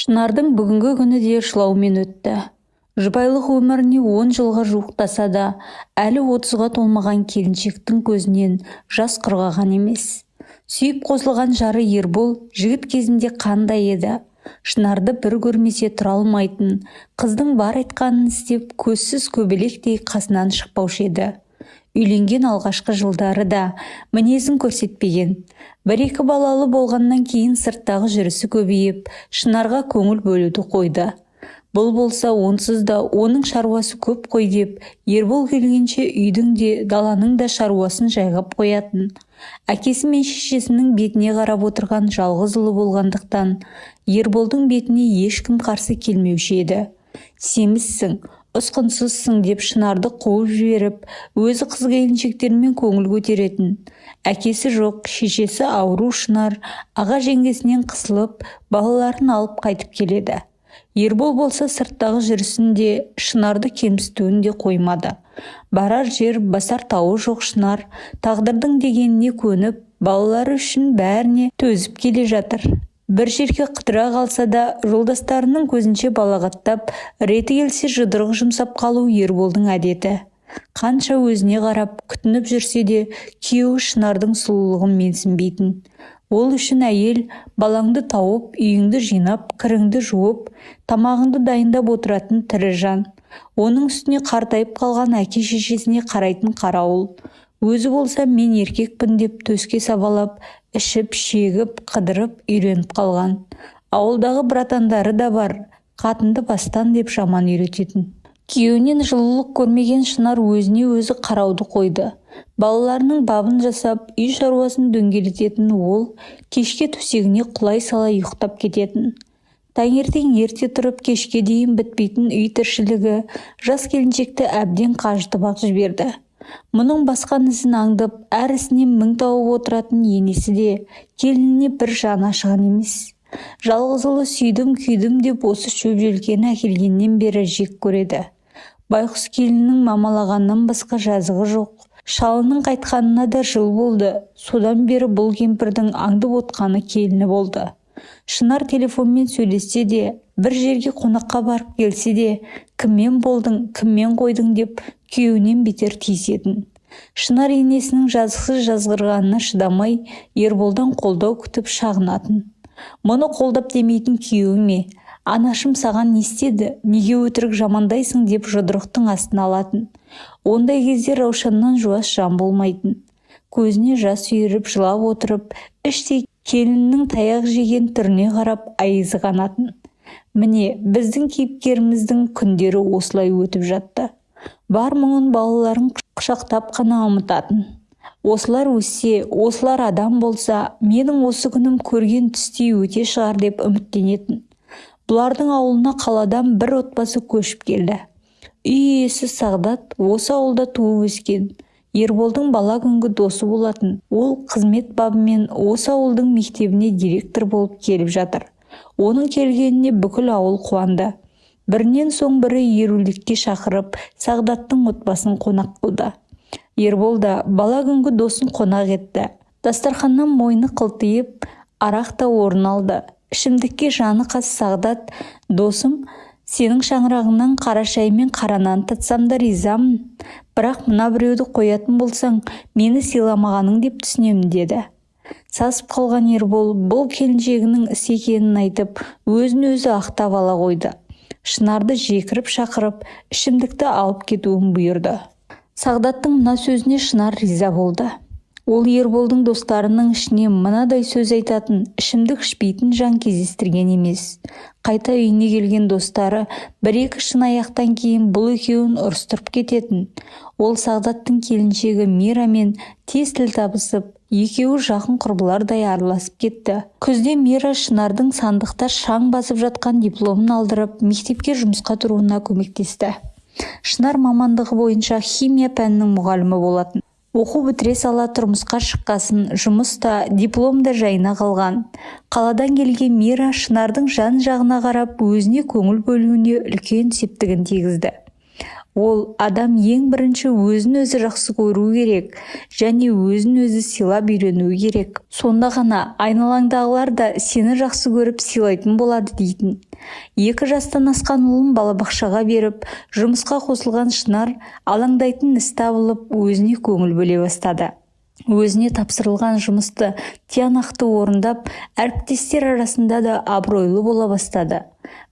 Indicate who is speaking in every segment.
Speaker 1: шынардың бүгінгі күні де жылаумен өтті. Жұбайлық өміріне он жылға жуықтаса да әлі отызға толмаған келіншектің көзінен жас құрғаған емес. Сүйіп қосылған жары ербол жігіт кезінде қандай еді? Шынарды бір көрмесе тұра алмайтын қыздың бар айтқанын істеп көзсіз көбелектей қасынан шықпаушы еді. Үйленген алғашқы жылдары да мінезін көрсетпеген. Бір-екі балалы болғаннан кейін сырттағы жүрісі көбейіп шынарға көңіл бөлуді қойды. Бұл болса онсыз да оның шаруасы көп қой деп ербол келгенше үйдің де даланың да шаруасын жайғап қоятын. Әкесі мен шешесінің бетіне қарап отырған жалғыз ұлы болғандықтан ерболдың бетіне ешкім қарсы келмеуші еді. Семізсің ұсқынсызсың деп шынарды қуып жіберіп өзі қыз келіншектермен көңіл көтеретін. Әкесі жоқ шешесі ауру шынар аға жеңгесінен қысылып балаларын алып қайтып келеді. Ербол болса сырттағы жүрісін де шынарды кемсітуін де қоймады. Барар жер басар тауы жоқ шынар. Тағдырдың дегеніне көніп балалары үшін бәріне төзіп келе жатыр. Бір жерге қыдыра қалса да жолдастарының көзінше балағаттап реті келсе жұдырық жұмсап қалу ерболдың әдеті. Қанша өзіне қарап күтініп жүрсе де күйеуі шынардың сұлулығын менсінбейтін. Ол үшін әйел балаңды тауып үйіңді жинап кіріңді жуып тамағыңды дайындап отыратын тірі жан. Оның үстіне қартайып қалған әке шешесіне қарайтын қарауыл. Өзі болса мен еркекпін деп төске сабалап ішіп шегіп қыдырып үйреніп қалған. Ауылдағы братандары да бар қатынды бастан деп жаман үйрететін. Күйеуінен жылулық көрмеген шынар өзіне өзі қарауды қойды. Балаларының бабын жасап үй шаруасын дөңгелететін ол кешке төсегіне құлай сала ұйықтап кететін. Таңертең ерте тұрып кешке дейін бітпейтін үй тіршілігі жас келіншекті әбден қажытып ақ жіберді. Мұның басқан ізін аңдып әр ісінен мің тауып отыратын енесі де келініне бір жаны ашыған емес. Жалғыз ұлы сүйдім күйдім деп осы шөп желкені әкелгеннен бері жек көреді. Байқұс келіннің мамалағаннан басқа жазығы жоқ. Шалының қайтқанына да жыл болды. Содан бері бұл кемпірдің аңдып отқаны келіні болды. Шынар телефонмен сөйлессе де бір жерге қонаққа барып келсе де кіммен болдың кіммен қойдың? деп күйеуінен бетер тиісетін шынар енесінің жазықсыз жазғырғанына шыдамай ерболдан қолдау күтіп шағынатын. Мұны қолдап демейтін күйеуі ме? Анашым саған не істеді? Неге өтірік жамандайсың? деп жұдырықтың астына алатын. Ондай кезде раушаннан жуас жан болмайтын. Көзіне жас үйіріп жылап отырып іштей келіннің таяқ жеген түріне қарап айызы қанатын. Міне біздің кейіпкеріміздің күндері осылай өтіп жатты. Бар мұңын балаларын құшақтап қана ұмытатын. Осылар өссе осылар адам болса менің осы күнім көрген түстей өте шығар деп үміттенетін. Бұлардың ауылына қаладан бір отбасы көшіп келді. Үй иесі сағдат осы ауылда туып өскен. Ерболдың бала күнгі досы болатын. Ол қызмет бабымен осы ауылдың мектебіне директор болып келіп жатыр. Оның келгеніне бүкіл ауыл қуанды. Бірінен соң бірі ерулікке шақырып сағдаттың отбасын қонақ қылды. Ербол да бала күнгі досын қонақ етті. Дастарханнан мойны қылтиып арақ та орын алды. Ішімдікке жаны қас сағдат досым сенің шаңырағыңнан қара шай мен қара нан татсам да ризамын бірақ мына біреуді қоятын болсаң мені сыйламағаның деп түсінемін деді. Сасып қалған ербол бұл келіншегінің іс екенін айтып өзін өзі ақтап ала қойды. Шынарды жекіріп шақырып ішімдікті алып кетуін бұйырды. Сағдаттың мына сөзіне шынар риза болды. Ол ерболдың достарының ішіне мынадай сөз айтатын ішімдік ішпейтін жан кездестірген емес. Қайта үйіне келген достары бір-екі шын аяқтан кейін бұл екеуін ұрыстырып кететін. Ол сағдаттың келіншегі мирамен тез тіл табысып екеуі жақын құрбылардай араласып кетті. Күзде мира шынардың сандықта шаң басып жатқан дипломын алдырып мектепке жұмысқа тұруына көмектесті. Шынар мамандығы бойынша химия пәнінің мұғалімі болатын. Оқу бітіре сала тұрмысқа шыққасын жұмыс та диплом да жайына қалған. Қаладан келген мира шынардың жан жағына қарап өзіне көңіл бөлуіне үлкен септігін тигізді. Ол адам ең бірінші өзін өзі жақсы көру керек және өзін өзі сыйлап үйренуі керек. Сонда ғана айналаңдағылар да сені жақсы көріп сыйлайтын болады дейтін. Екі жастан асқан ұлын балабақшаға беріп жұмысқа қосылған шынар алаңдайтын іс табылып өзіне көңіл бөле бастады. Өзіне тапсырылған жұмысты тиянақты орындап әріптестер арасында да абыройлы бола бастады.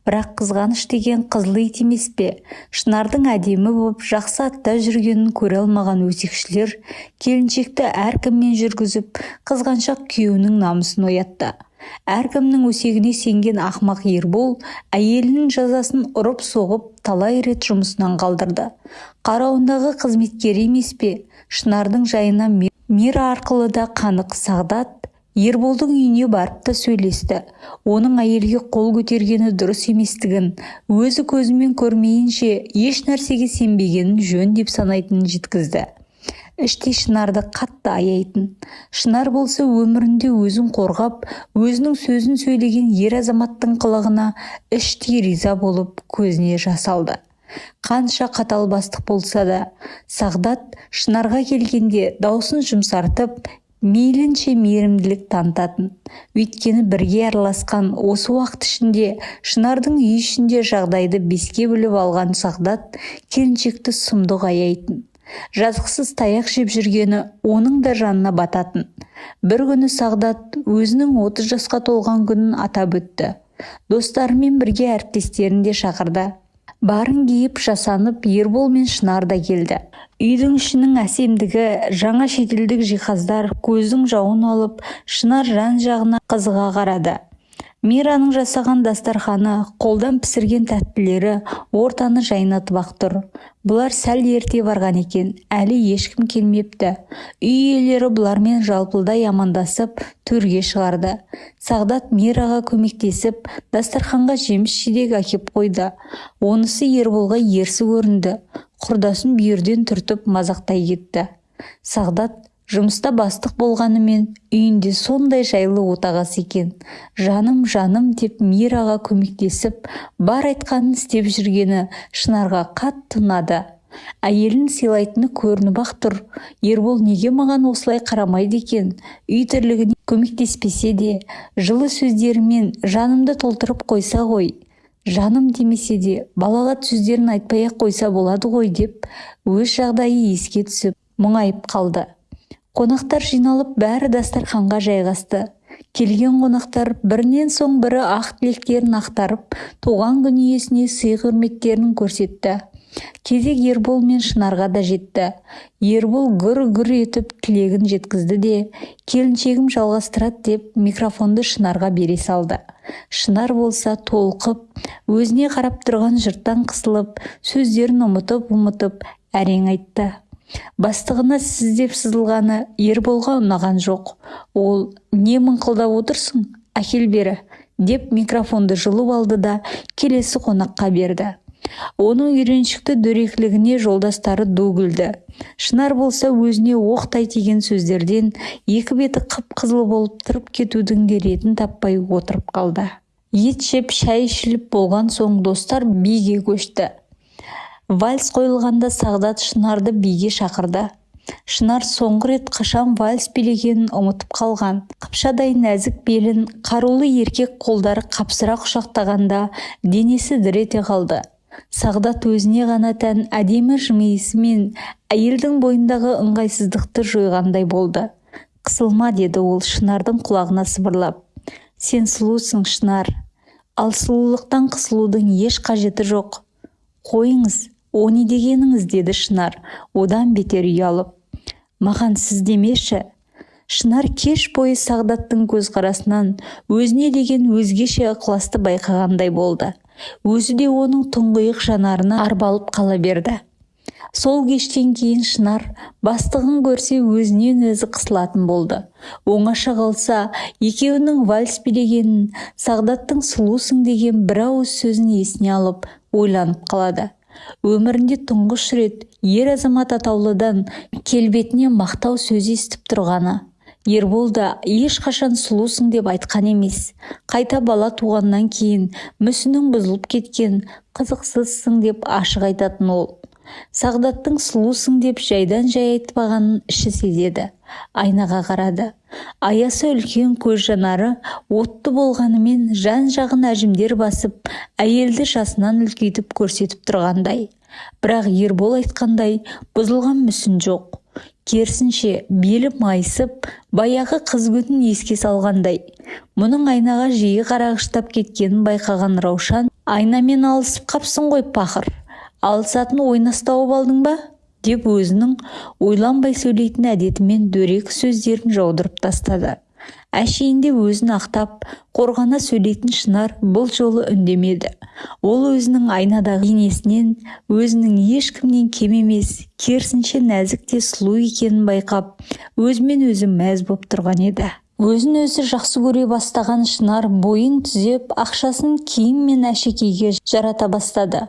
Speaker 1: Бірақ қызғаныш деген қызыл ит емес пе? Шынардың әдемі боп жақсы атта жүргенін көре алмаған өсекшілер келіншекті әркіммен жүргізіп қызғаншақ күйеуінің намысын оятты. Әркімнің өсегіне сенген ақмақ ербол әйелінің жазасын ұрып соғып талай рет жұмысынан қалдырды. Қарауындағы қызметкері емес пе? Шынардың жайына мира арқылы да қанық сағдат ерболдың үйіне барып та сөйлесті. Оның әйелге қол көтергені дұрыс еместігін өзі көзімен көрмейінше еш нәрсеге сенбегенін жөн деп санайтынын жеткізді. Іштей шынарды қатты аяйтын. Шынар болса өмірінде өзін қорғап өзінің сөзін сөйлеген ер азаматтың қылығына іштей риза болып көзіне жас алды. Қанша қатал бастық болса да сағдат шынарға келгенде даусын жұмсартып мейлінше мейірімділік танытатын. Өйткені бірге араласқан осы уақыт ішінде шынардың үй ішінде жағдайды беске бөліп алған сағдат келіншекті сұмдық аяйтын. Жазықсыз таяқ жеп жүргені оның да жанына бататын. Бір күні сағдат өзінің отыз жасқа толған күнін атап өтті. Достарымен бірге әріптестерін де шақырды. Барын киіп жасанып ербол мен шынар да келді. Үйдің ішінің әсемдігі жаңа шетелдік жиһаздар көздің жауын алып шынар жан жағына қызыға қарады. Мираның жасаған дастарханы қолдан пісірген тәттілері ортаны жайнатып-ақ тұр. Бұлар сәл ерте барған екен әлі ешкім келмепті. Үй иелері бұлармен жалпылдай амандасып төрге шығарды. Сағдат мираға көмектесіп дастарханға жеміс-жидек әкеп қойды. Онысы ерболға ерсі көрінді. Құрдасын бүйірден түртіп мазақтай кетті. Сағдат жұмыста бастық болғанымен үйінде сондай жайлы отағасы екен. Жаным жаным деп мираға көмектесіп бар айтқанын істеп жүргені шынарға қатты ұнады. Әйелін сыйлайтыны көрініп ақ тұр. Ербол неге маған осылай қарамайды екен? Үй тірлігіне көмектеспесе де жылы сөздерімен жанымды толтырып қойса ғой. Жаным демесе де балағат сөздерін айтпай ақ қойса болады ғой деп өз жағдайы еске түсіп мұңайып қалды. Қонақтар жиналып бәрі дастарханға жайғасты. Келген қонақтар бірінен соң бірі ақ тілектерін ақтарып туған күн иесіне сый құрметтерін көрсетті. Кезек ербол мен шынарға да жетті. Ербол гүр-гүр етіп тілегін жеткізді де келіншегім жалғастырады деп микрофонды шынарға бере салды. Шынар болса толқып өзіне қарап тұрған жұрттан қысылып сөздерін ұмытып-ұмытып әрең айтты. Бастығына сіз деп сызылғаны ерболға ұнаған жоқ. Ол не мыңқылдап отырсың әкел бері? деп микрофонды жұлып алды да келесі қонаққа берді. Оның үйреншікті дөрекілігіне жолдастары ду күлді шынар болса өзіне оқтай тиген сөздерден екі беті қып-қызыл болып тұрып кетудің де ретін таппай отырып қалды. Ет жеп шай ішіліп болған соң достар биге көшті. Вальс қойылғанда сағдат шынарды биге шақырды. Шынар соңғы рет қашан вальс билегенін ұмытып қалған. Қыпшадай нәзік белін қарулы еркек қолдары қапсыра құшақтағанда денесі дір ете қалды. Сағдат өзіне ғана тән әдемі жымиысымен әйелдің бойындағы ыңғайсыздықты жойғандай болды. Қысылма деді ол шынардың құлағына сыбырлап. Сен сұлусың шынар. Ал сұлулықтан қысылудың еш қажеті жоқ. Қойыңыз о не дегеніңіз деді шынар. Одан бетер ұялып маған сіз демеші шынар кеш бойы сағдаттың көзқарасынан өзіне деген өзгеше ықыласты байқағандай болды. Өзі де оның тұңғиық жанарына арбалып қала берді. Сол кештен кейін шынар бастығын көрсе өзінен өзі қысылатын болды. Оңаша қалса екеуінің вальс билегенін сағдаттың сұлусың деген бір ауыз сөзін есіне алып ойланып қалады. Өмірінде тұңғыш рет ер азамат атаулыдан келбетіне мақтау сөз естіп тұрғаны. Ербол да ешқашан сұлусың деп айтқан емес. Қайта бала туғаннан кейін мүсінің бұзылып кеткен қызықсызсың деп ашық айтатын ол. Сағдаттың сұлусың деп жайдан жай айтпағанын іші сезеді айнаға қарады. Аясы үлкен көз жанары отты болғанымен жан жағын әжімдер басып әйелді жасынан үлкейтіп көрсетіп тұрғандай. Бірақ ербол айтқандай бұзылған мүсін жоқ. Керісінше белі майысып баяғы қыз күнін еске салғандай. Мұның айнаға жиі қарағыштап кеткенін байқаған раушан айнамен алысып қапсың ғой пақыр алысатын ойнас тауып алдың ба? деп өзінің ойланбай сөйлейтін әдетімен дөрекі сөздерін жаудырып тастады. Әшейінде өзін ақтап қорғана сөйлейтін шынар бұл жолы үндемеді. Ол өзінің айнадағы енесінен өзінің ешкімнен кем емес керісінше нәзік те сұлу екенін байқап өзімен өзі мәз боп тұрған еді. Өзін өзі жақсы көре бастаған шынар бойын түзеп ақшасын киім мен әшекейге жарата бастады.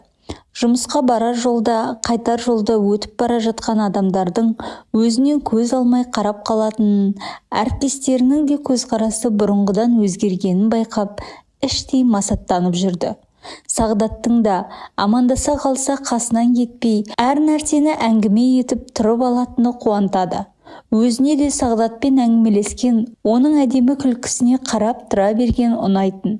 Speaker 1: Жұмысқа барар жолда қайтар жолда өтіп бара жатқан адамдардың өзінен көз алмай қарап қалатынын әріптестерінің де көзқарасы бұрынғыдан өзгергенін байқап іштей масаттанып жүрді. Сағдаттың да амандаса қалса қасынан кетпей әр нәрсені әңгіме етіп тұрып алатыны қуантады. Өзіне де сағдатпен әңгімелескен оның әдемі күлкісіне қарап тұра берген ұнайтын.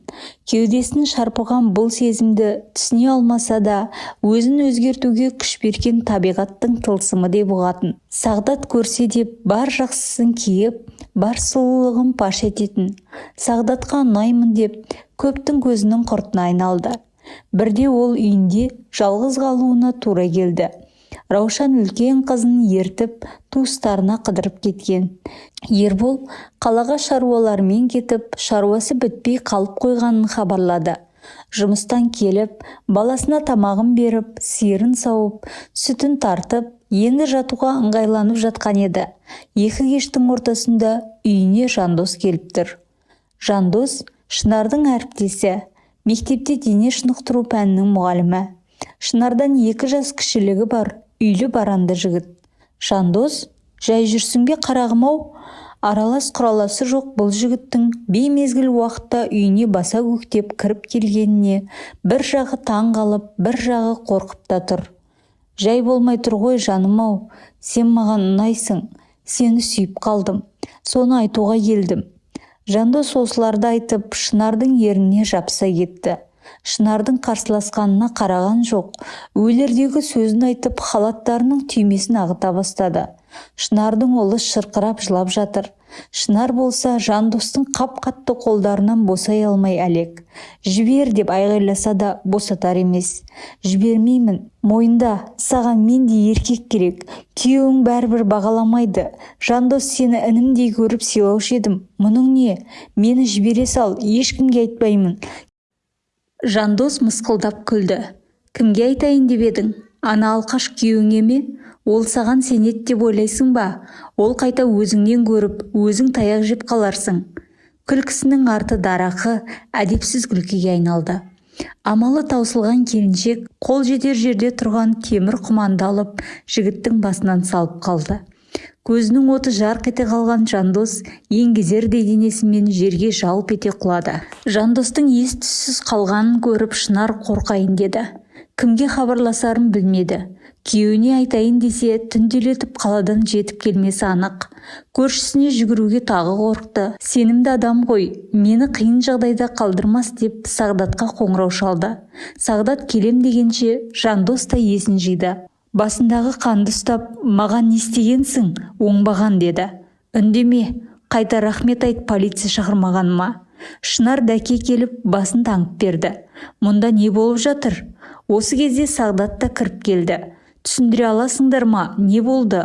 Speaker 1: Кеудесін шарпыған бұл сезімді түсіне алмаса да өзін өзгертуге күш берген табиғаттың тылсымы деп ұғатын сағдат көрсе деп бар жақсысын киіп бар сұлулығын паш ететін. Сағдатқа ұнаймын деп көптің көзінің құртына айналды. Бірде ол үйінде жалғыз қалуына тура келді. Раушан үлкен қызын ертіп туыстарына қыдырып кеткен. Ербол қалаға шаруалармен кетіп шаруасы бітпей қалып қойғанын хабарлады. Жұмыстан келіп баласына тамағын беріп сиырын сауып сүтін тартып енді жатуға ыңғайланып жатқан еді. Екі кештің ортасында үйіне жандос келіп тұр. Жандос шынардың әріптесі мектепте дене шынықтыру пәнінің мұғалімі. Шынардан екі жас кішілігі бар. Үйлі баранды жігіт. Жандос жай жүрсің бе қарағым-ау. Аралас құраласы жоқ бұл жігіттің беймезгіл уақытта үйіне баса көктеп кіріп келгеніне бір жағы таң қалып бір жағы қорқып та тұр. Жай болмай тұр ғой жаным-ау. Сен маған ұнайсың. Сені сүйіп қалдым. Соны айтуға келдім жандос осыларды айтып шынардың ерніне жапса кетті. Шынардың қарсыласқанына қараған жоқ. Өлердегі сөзін айтып халаттарының түймесін ағыта бастады. Шынардың ұлы шырқырап жылап жатыр. Шынар болса жандостың қап-қатты қолдарынан босай алмай әлек. Жібер деп айғайласа да босатар емес. Жібермеймін мойында саған мен де еркек керек. Күйеуің бәрібір бағаламайды. Жандос сені інімдей көріп сыйлаушы едім. Мұның не? Мені жібере сал ешкімге айтпаймын. Жандос мысқылдап күлді. Кімге айтайын деп едің? Ана алқаш күйеуіңе ме? Ол саған сенеді деп ойлайсың ба? Ол қайта өзіңнен көріп өзің таяқ жеп қаларсың күлкісінің арты дарақы әдепсіз күлкіге айналды. Амалы таусылған келіншек қол жетер жерде тұрған темір құманды алып жігіттің басынан салып қалды. Көзінің оты жарқ ете қалған жандос еңгезердей денесімен жерге жалп ете құлады. Жандостың ес-түссіз қалғанын көріп шынар қорқайын деді. Кімге хабарласарын білмеді. Күйеуіне айтайын десе түнделетіп қаладан жетіп келмесі анық. Көршісіне жүгіруге тағы қорықты. Сенімді адам ғой мені қиын жағдайда қалдырмас деп сағдатқа қоңырау шалды. Сағдат келем дегенше жандос та есін жиды. Басындағы қанды ұстап маған не істегенсің оңбаған деді. Үндеме қайта рахмет айт полиция шақырмағаныма шынар дәке келіп басын таңып берді. Мұнда не болып жатыр? Осы кезде сағдат та кіріп келді. Түсіндіре аласыңдар ма не болды?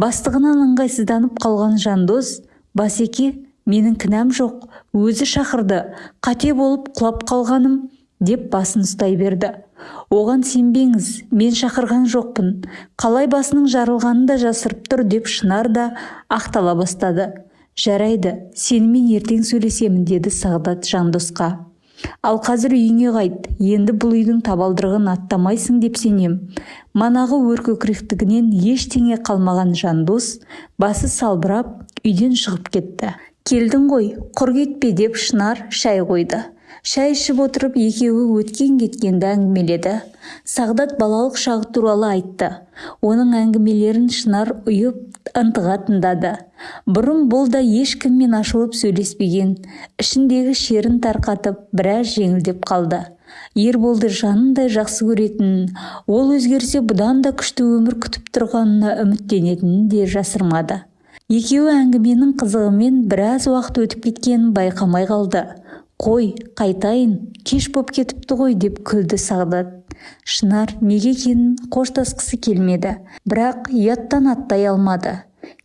Speaker 1: Бастығынан ыңғайсызданып қалған жандос басеке менің кінәм жоқ өзі шақырды қате болып құлап қалғаным деп басын ұстай берді. Оған сенбеңіз мен шақырған жоқпын. Қалай басының жарылғанын да жасырып тұр деп шынар да ақтала бастады. Жарайды сенімен ертең сөйлесемін деді сағдат жандосқа. Ал қазір үйіңе қайт енді бұл үйдің табалдырығын аттамайсың деп сенем. Манағы өркөкіректігінен ештеңе қалмаған жандос басы салбырап үйден шығып кетті. Келдің ғой құр кетпе деп шынар шай қойды. Шай ішіп отырып екеуі өткен кеткенді әңгімеледі. Сағдат балалық шағы туралы айтты. Оның әңгімелерін шынар ұйып ынтыға тыңдады. Бұрын бұл да ешкіммен ашылып сөйлеспеген ішіндегі шерін тарқатып біраз жеңілдеп қалды. Ерболды жанындай жақсы көретінін ол өзгерсе бұдан да күшті өмір күтіп тұрғанына үміттенетінін де жасырмады. Екеуі әңгіменің қызығымен біраз уақыт өтіп кеткенін байқамай қалды. Қой қайтайын кеш боп кетіпті ғой деп күлді сағдат. Шынар неге екенін қоштасқысы келмеді бірақ ұяттан аттай алмады.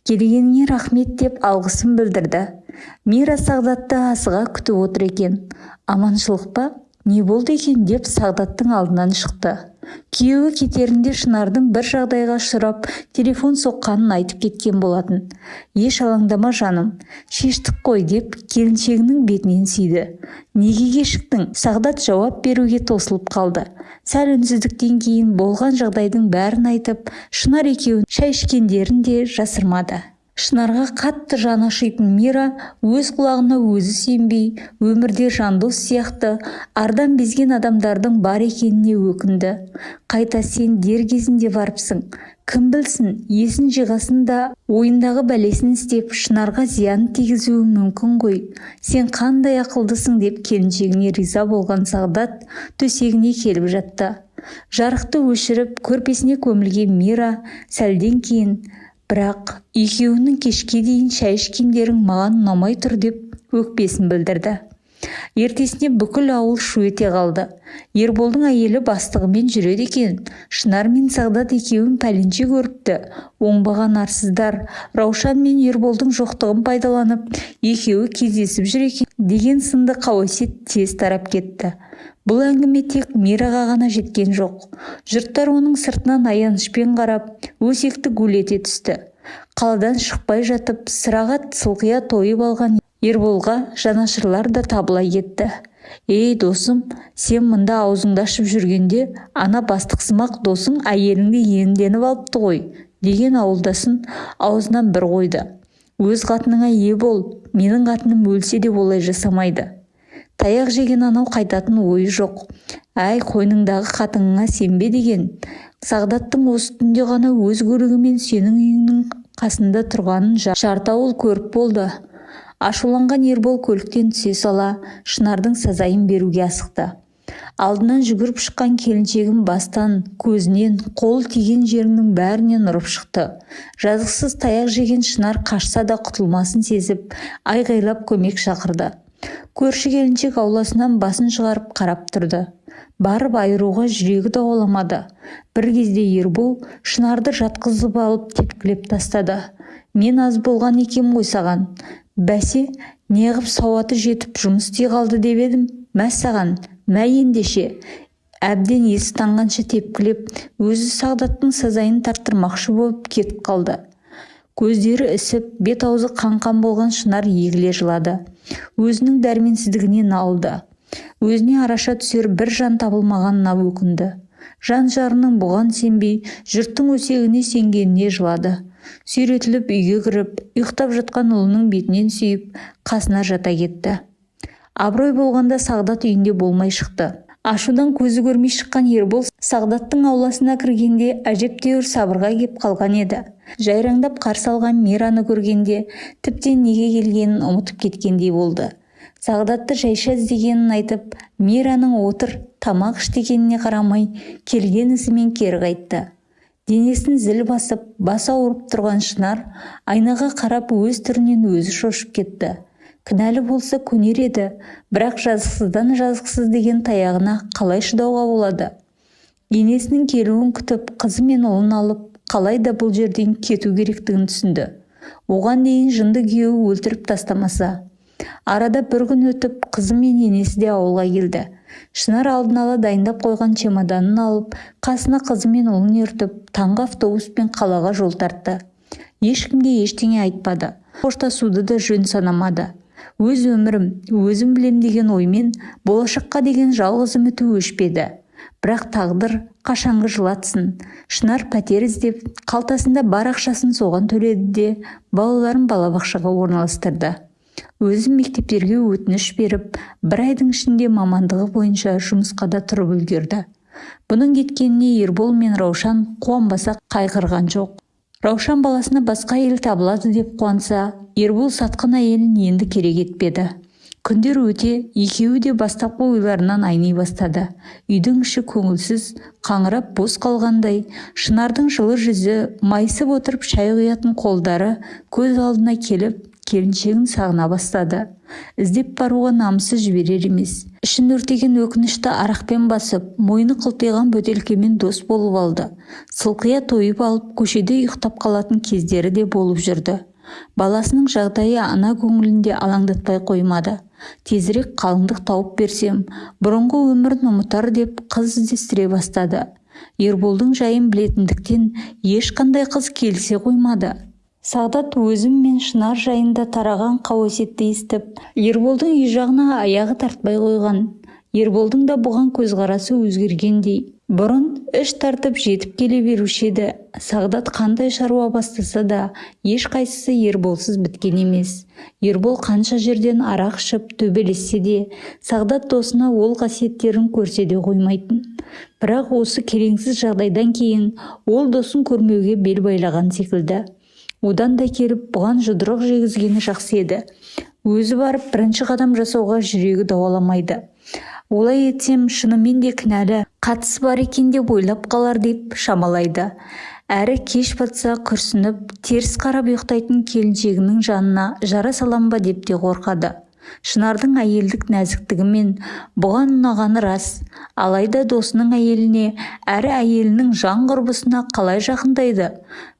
Speaker 1: Келгеніңе рахмет деп алғысын білдірді. Мира сағдатты асыға күтіп отыр екен. Аманшылық па? Не болды екен? деп сағдаттың алдынан шықты. Күйеуі кетерінде шынардың бір жағдайға ұшырап телефон соққанын айтып кеткен болатын. Еш алаңдама жаным шештік қой деп келіншегінің бетінен сүйді. Неге кешіктің? Сағдат жауап беруге тосылып қалды. Сәл үнсіздіктен кейін болған жағдайдың бәрін айтып шынар екеуін шай ішкендерін де жасырмады. Шынарға қатты жаны ашитын мира өз құлағына өзі сенбей өмірде жандос сияқты ардан безген адамдардың бар екеніне өкінді. Қайта сен дер кезінде барыпсың. Кім білсін есін жиғасын да ойындағы бәлесін істеп шынарға зиян тигізуі мүмкін ғой. Сен қандай ақылдысың деп келіншегіне риза болған сағдат төсегіне келіп жатты. Жарықты өшіріп көрпесіне көмілген мира сәлден кейін бірақ екеуінің кешке дейін шай ішкендерің маған ұнамай тұр деп өкпесін білдірді. Ертесіне бүкіл ауыл шу ете қалды. Ерболдың әйелі бастығымен жүреді екен. Шынар мен сағдат екеуін пәленше көріпті. Оңбаған арсыздар. Раушан мен ерболдың жоқтығын пайдаланып екеуі кездесіп жүр екен деген сынды қауесет тез тарап кетті. Бұл әңгіме тек мираға ғана жеткен жоқ. Жұрттар оның сыртынан аянышпен қарап өсекті гулете түсті. Қаладан шықпай жатып сыраға сылқия тойып алған ерболға жанашырлар да табыла кетті. Ей досым сен мында аузыңды ашып жүргенде ана бастықсымақ досың әйеліңді иемденіп алыпты ғой деген ауылдасын аузынан бір қойды. Өз қатыныңа ие бол менің қатыным өлсе де олай жасамайды таяқ жеген анау қайтатын ойы жоқ. Әй қойныңдағы қатыныңа сенбе деген. Сағдаттың осы түнде ғана өз көлігімен сенің үйіңнің қасында тұрғанын жарты ауыл көріп болды. Ашуланған ербол көліктен түсе сала шынардың сазайын беруге асықты. Алдынан жүгіріп шыққан келіншегін бастан көзінен қол тиген жерінің бәрінен ұрып шықты. Жазықсыз таяқ жеген шынар қашса да құтылмасын сезіп айғайлап көмек шақырды. Көрші келіншек ауласынан басын шығарып қарап тұрды. Барып айыруға жүрегі дауаламады. Бір кезде ербол шынарды жатқызып алып тепкілеп тастады. Мен аз болған екен ғой саған. Бәсе неғып сауаты жетіп жұмыс істей қалды деп едім. Мә саған мә ендеше әбден есі танғанша тепкілеп өзі сағдаттың сазайын тарттырмақшы болып кетіп қалды. Көздері ісіп бет-аузы қан-қан болған шынар егіле жылады. Өзінің дәрменсіздігіне налды. Өзіне араша түсер бір жан табылмағанына өкінді. Жан жарының бұған сенбей жұрттың өсегіне сенгеніне жылады. Сүйретіліп үйге кіріп ұйықтап жатқан ұлының бетінен сүйіп қасына жата кетті. Абырой болғанда сағдат үйінде болмай шықты. Ашудан көзі көрмей шыққан ербол сағдаттың ауласына кіргенде әжептәуір сабырға кеп қалған еді. Жайраңдап қарсы алған мираны көргенде тіптен неге келгенін ұмытып кеткендей болды. Сағдатты жайша іздегенін айтып мираның отыр тамақ іш дегеніне қарамай келген ізімен кері қайтты. Денесін зіл басып бас ауырып тұрған шынар айнаға қарап өз түрінен өзі шошып кетті. Кінәлі болса көнер еді бірақ жазықсыздан жазықсыз деген таяғына қалай шыдауға болады? Енесінің келуін күтіп қызы мен ұлын алып қалай да бұл жерден кету керектігін түсінді. Оған дейін жынды күйеуі өлтіріп тастамаса арада бір күн өтіп қызы мен енесі де ауылға келді. Шынар алдын ала дайындап қойған чемоданын алып қасына қызы мен ұлын ертіп таңғы автобуспен қалаға жол тартты. Ешкімге ештеңе айтпады. Қоштасуды да жөн санамады. Өз өмірім өзім білем деген оймен болашаққа деген жалғыз үміті өшпеді. Бірақ тағдыр қашанғы жылатсын шынар пәтер іздеп қалтасында бар ақшасын соған төледі де балаларын балабақшаға орналастырды. Өзім мектептерге өтініш беріп бір айдың ішінде мамандығы бойынша жұмысқа да тұрып үлгерді. Бұның кеткеніне ербол мен раушан қуанбаса қайғырған жоқ. Раушан баласына басқа әйел табылады деп қуанса ербол сатқын әйелін енді керек етпеді. Күндер өте екеуі де бастапқы ойларынан айни бастады. Үйдің іші көңілсіз қаңырап бос қалғандай шынардың жылы жүзі майысып отырып шай құятын қолдары көз алдына келіп келіншегін сағына бастады. Іздеп баруға намысы жіберер емес. Ішін өртеген өкінішті арақпен басып мойны қылтиған бөтелкемен дос болып алды. Сылқия тойып алып көшеде ұйықтап қалатын кездері де болып жүрді. Баласының жағдайы ана көңілінде алаңдатпай қоймады. Тезірек қалыңдық тауып берсем бұрынғы өмірін ұмытар деп қыз іздестіре бастады. Ерболдың жайын білетіндіктен ешқандай қыз келсе қоймады. Сағдат өзім мен шынар жайында тараған қауесетті естіп ерболдың үй жағына аяғы тартпай қойған. Ерболдың да бұған көзқарасы өзгергендей. Бұрын іш тартып жетіп келе беруші еді. Сағдат қандай шаруа бастаса да ешқайсысы ерболсыз біткен емес. Ербол қанша жерден арақ ішіп төбелессе де сағдат досына ол қасиеттерін көрсе де қоймайтын. Бірақ осы келеңсіз жағдайдан кейін ол досын көрмеуге бел байлаған секілді. Одан да келіп бұған жұдырық жегізгені жақсы еді. Өзі барып бірінші қадам жасауға жүрегі дауаламайды. Олай етсем шынымен де кінәлі қатысы бар екен деп ойлап қалар деп шамалайды. Әрі кеш батса күрсініп теріс қарап ұйықтайтын келіншегінің жанына жара салам ба? деп те қорқады. Шынардың әйелдік нәзіктігімен бұған ұнағаны рас. Алайда досының әйеліне әрі әйелінің жан құрбысына қалай жақындайды?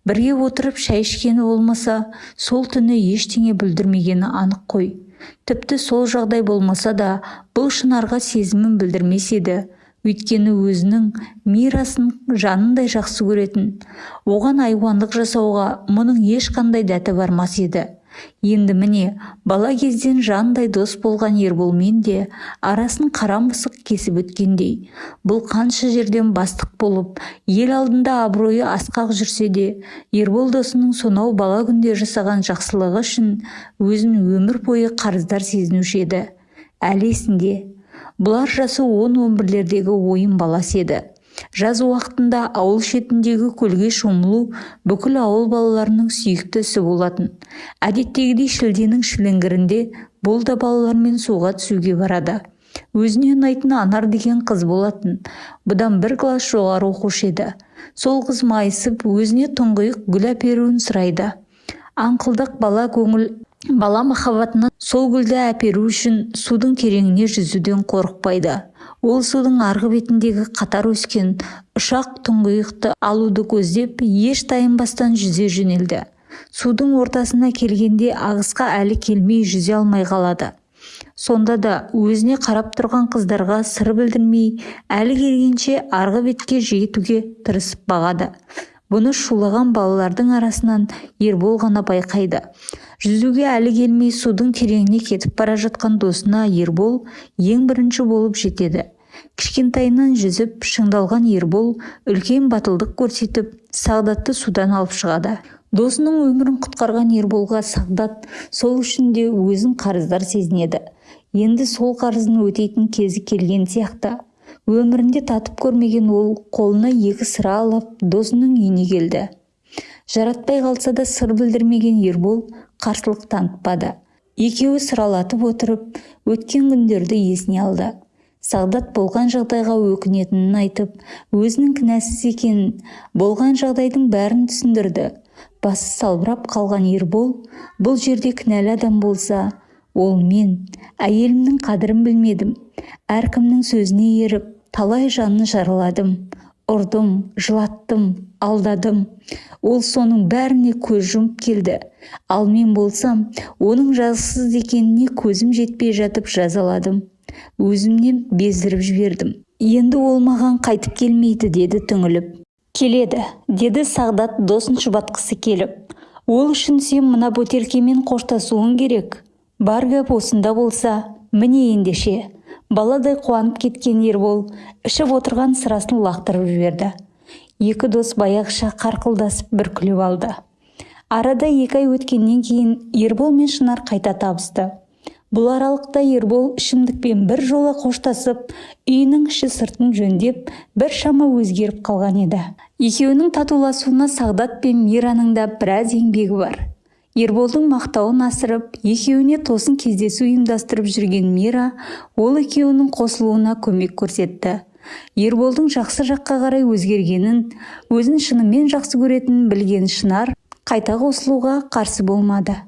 Speaker 1: Бірге отырып шай ішкені болмаса сол түні ештеңе бүлдірмегені анық қой тіпті сол жағдай болмаса да бұл шынарға сезімін білдірмес еді. Өйткені өзінің мирасын жанындай жақсы көретін оған айуандық жасауға мұның ешқандай дәті бармас еді. Енді міне бала кезден жандай дос болған ерболмен де арасын қара мысық кесіп өткендей. Бұл қанша жерден бастық болып ел алдында абыройы асқақ жүрсе де ербол досының сонау бала күнде жасаған жақсылығы үшін өзін өмір бойы қарыздар сезінуші еді. Әлі есінде. Бұлар жасы он он бірлердегі ойын баласы еді. Жаз уақытында ауыл шетіндегі көлге шомылу бүкіл ауыл балаларының сүйікті ісі болатын. Әдеттегідей шілденің шіліңгірінде бұл да балалармен суға түсуге барады. Өзіне ұнайтын анар деген қыз болатын. Бұдан бір класс жоғары оқушы еді. Сол қыз майысып өзіне тұңғиық гүл әперуін сұрайды. Аңқылдақ бала көңіл бала махаббатына сол гүлді әперу үшін судың тереңіне жүзуден қорықпайды. Ол судың арғы бетіндегі қатар өскен ұшақ тұңғиықты алуды көздеп еш тайынбастан жүзе жөнелді. Судың ортасына келгенде ағысқа әлі келмей жүзе алмай қалады. Сонда да өзіне қарап тұрған қыздарға сыр білдірмей әлі келгенше арғы бетке жетуге тырысып бағады. Бұны шулаған балалардың арасынан ербол ғана байқайды. Жүзуге әлі келмей судың тереңіне кетіп бара жатқан досына ербол ең бірінші болып жетеді. Кішкентайынан жүзіп шыңдалған ербол үлкен батылдық көрсетіп сағдатты судан алып шығады. Досының өмірін құтқарған ерболға сағдат сол үшін де өзін қарыздар сезінеді. Енді сол қарызын өтейтін кезі келген сияқты. Өмірінде татып көрмеген ол қолына екі сыра алып досының үйіне келді. Жаратпай қалса да сыр білдірмеген ербол қарсылық танытпады. Екеуі сыралатып отырып өткен күндерді есіне алды. Сағдат болған жағдайға өкінетінін айтып өзінің кінәсіз екенін болған жағдайдың бәрін түсіндірді. Басы салбырап қалған ербол бұл жерде кінәлі адам болса ол мен әйелімнің қадірін білмедім. Әркімнің сөзіне еріп талай жанын жараладым. Ұрдым жылаттым алдадым. Ол соның бәріне көз жұмып келді. Ал мен болсам оның жазықсыз екеніне көзім жетпей жатып жазаладым. Өзімнен бездіріп жібердім. Енді ол маған қайтып келмейді деді түңіліп. Келеді деді сағдат досын жұбатқысы келіп. Ол үшін сен мына бөтелкемен қоштасуың керек. Бар гәп осында болса міне ендеше. Баладай қуанып кеткен ербол ішіп отырған сырасын лақтырып жіберді. Екі дос баяғыша қарқылдасып бір күліп алды. Арада екі ай өткеннен кейін ербол мен шынар қайта табысты. Бұл аралықта ербол ішімдікпен бір жола қоштасып үйінің іші сыртын жөндеп бір шама өзгеріп қалған еді. Екеуінің татуласуына сағдат пен мираның да біраз еңбегі бар. Ерболдың мақтауын асырып екеуіне тосын кездесу ұйымдастырып жүрген мира ол екеуінің қосылуына көмек көрсетті. Ерболдың жақсы жаққа қарай өзгергенін өзін шынымен жақсы көретінін білген шынар қайта қосылуға қарсы болмады.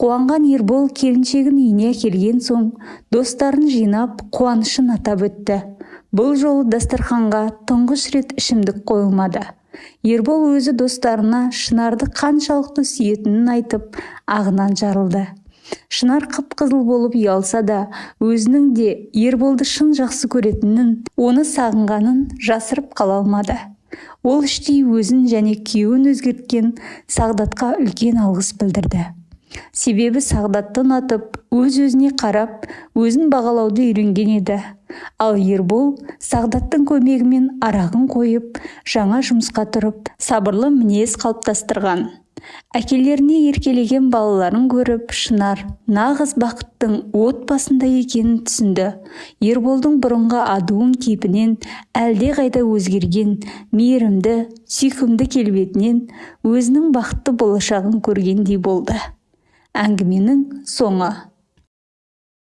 Speaker 1: Қуанған ербол келіншегін үйіне әкелген соң достарын жинап қуанышын атап өтті. Бұл жолы дастарханға тұңғыш рет ішімдік қойылмады. Ербол өзі достарына шынарды қаншалықты сүйетінін айтып ағынан жарылды. Шынар қып-қызыл болып ұялса да өзінің де ерболды шын жақсы көретінін оны сағынғанын жасырып қала алмады. Ол іштей өзін және күйеуін өзгерткен сағдатқа үлкен алғыс білдірді. Себебі сағдатты ұнатып өз-өзіне қарап өзін бағалауды үйренген еді. Ал ербол сағдаттың көмегімен арағын қойып жаңа жұмысқа тұрып сабырлы мінез қалыптастырған. Әкелеріне еркелеген балаларын көріп шынар нағыз бақыттың отбасында екенін түсінді. Ерболдың бұрынғы адуын кейпінен қайда өзгерген мейірімді сүйкімді келбетінен өзінің бақытты болашағын көргендей болды. Әңгіменің соңы.